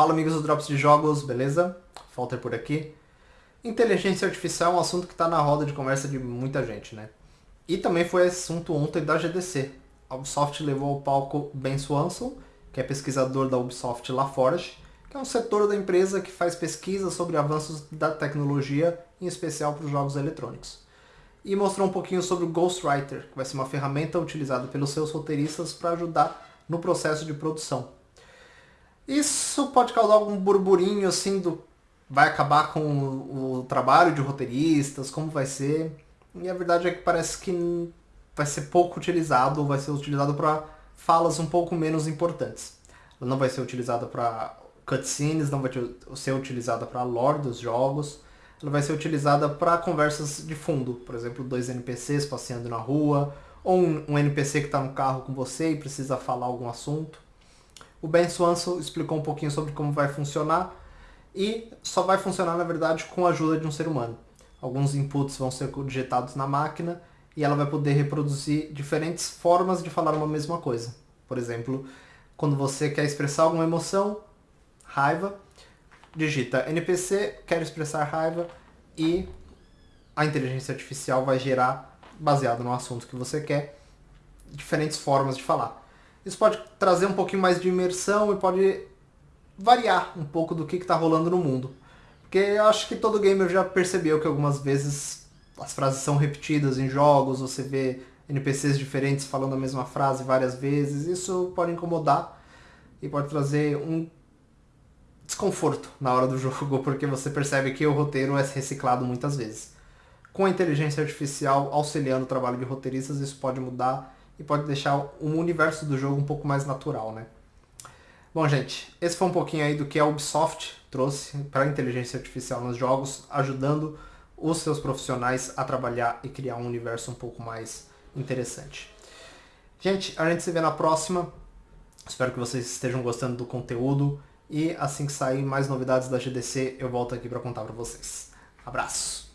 Fala amigos do Drops de Jogos, beleza? Falter por aqui. Inteligência artificial é um assunto que está na roda de conversa de muita gente, né? E também foi assunto ontem da GDC. A Ubisoft levou ao palco Ben Swanson, que é pesquisador da Ubisoft LaForge, que é um setor da empresa que faz pesquisa sobre avanços da tecnologia, em especial para os jogos eletrônicos. E mostrou um pouquinho sobre o Ghostwriter, que vai ser uma ferramenta utilizada pelos seus roteiristas para ajudar no processo de produção. Isso pode causar algum burburinho assim do vai acabar com o, o trabalho de roteiristas, como vai ser. E a verdade é que parece que vai ser pouco utilizado, ou vai ser utilizado para falas um pouco menos importantes. Ela não vai ser utilizada para cutscenes, não vai ser utilizada para lore dos jogos. Ela vai ser utilizada para conversas de fundo, por exemplo, dois NPCs passeando na rua, ou um, um NPC que está no carro com você e precisa falar algum assunto. O Ben Swanson explicou um pouquinho sobre como vai funcionar e só vai funcionar, na verdade, com a ajuda de um ser humano. Alguns inputs vão ser digitados na máquina e ela vai poder reproduzir diferentes formas de falar uma mesma coisa. Por exemplo, quando você quer expressar alguma emoção, raiva, digita NPC, quer expressar raiva e a inteligência artificial vai gerar, baseado no assunto que você quer, diferentes formas de falar. Isso pode trazer um pouquinho mais de imersão e pode variar um pouco do que está rolando no mundo. Porque eu acho que todo gamer já percebeu que algumas vezes as frases são repetidas em jogos, você vê NPCs diferentes falando a mesma frase várias vezes, isso pode incomodar e pode trazer um desconforto na hora do jogo, porque você percebe que o roteiro é reciclado muitas vezes. Com a inteligência artificial auxiliando o trabalho de roteiristas, isso pode mudar e pode deixar o universo do jogo um pouco mais natural, né? Bom, gente, esse foi um pouquinho aí do que a Ubisoft trouxe para a inteligência artificial nos jogos, ajudando os seus profissionais a trabalhar e criar um universo um pouco mais interessante. Gente, a gente se vê na próxima. Espero que vocês estejam gostando do conteúdo e assim que sair mais novidades da GDC, eu volto aqui para contar para vocês. Abraço!